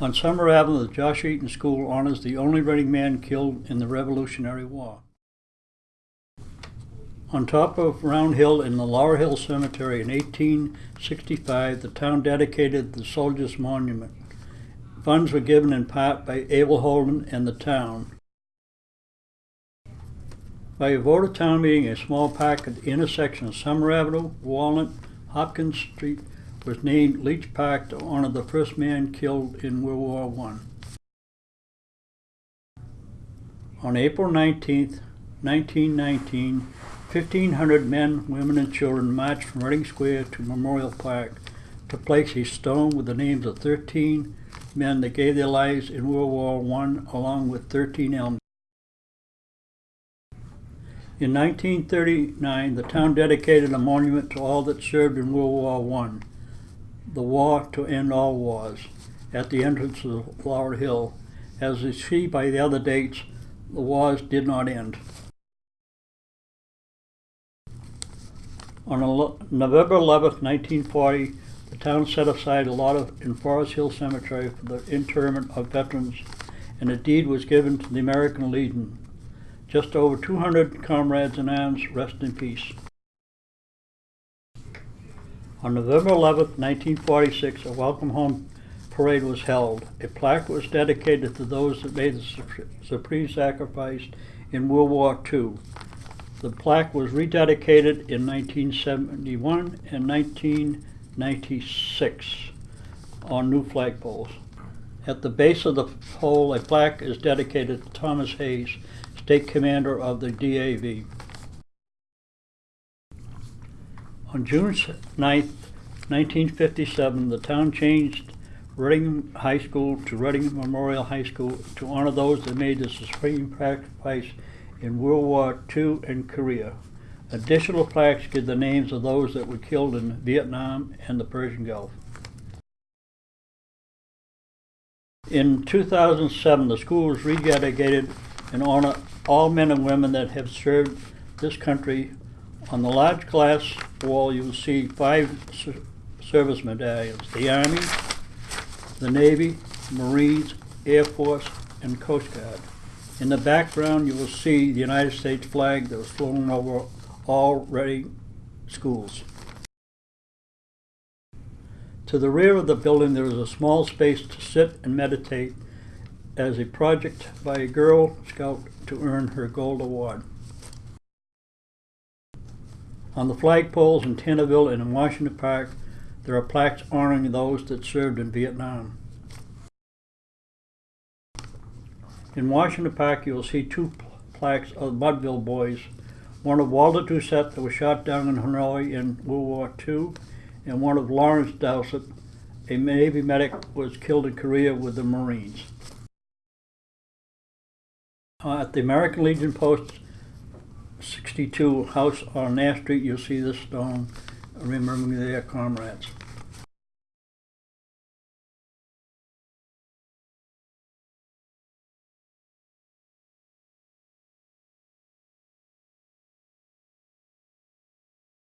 On Summer Avenue, the Joshua Eaton School honors the only Reading man killed in the Revolutionary War. On top of Round Hill in the Laurel Hill Cemetery in 1865, the town dedicated the Soldiers Monument. Funds were given in part by Abel Holden and the town. By a vote of town meeting, a small park at the intersection of Summer Avenue, Walnut, Hopkins Street was named Leach Park to honor the first man killed in World War I. On April 19th, 1919, 1,500 men, women, and children marched from Reading Square to Memorial Park to place a stone with the names of 13 men that gave their lives in World War I, along with 13 elm. In 1939, the town dedicated a monument to all that served in World War I, the war to end all wars, at the entrance of Flower Hill. As you see by the other dates, the wars did not end. On November 11th, 1940, the town set aside a lot of, in Forest Hill Cemetery for the interment of veterans, and a deed was given to the American Legion. Just over 200 comrades in arms rest in peace. On November 11, 1946, a welcome home parade was held. A plaque was dedicated to those that made the supreme sacrifice in World War II. The plaque was rededicated in 1971 and 1996 on new flagpoles. At the base of the pole, a plaque is dedicated to Thomas Hayes, State Commander of the DAV. On June 9, 1957, the town changed Reading High School to Reading Memorial High School to honor those that made the supreme sacrifice in World War II and Korea. Additional plaques give the names of those that were killed in Vietnam and the Persian Gulf. In 2007, the school was rededicated in honor all men and women that have served this country. On the large glass wall, you will see five ser- service medallions, the Army, the Navy, Marines, Air Force, and Coast Guard. In the background, you will see the United States flag that was flown over all Reading schools. To the rear of the building, there is a small space to sit and meditate as a project by a Girl Scout to earn her Gold Award. On the flagpoles in Tanneville and in Washington Park, there are plaques honoring those that served in Vietnam. In Washington Park, you will see two plaques of Mudville boys, one of Walter Doucette that was shot down in Hanoi in World War II, and one of Lawrence Dowsett, a Navy medic, was killed in Korea with the Marines. Uh, at the American Legion Post 62 house on Nash Street, you'll see this stone remembering their comrades.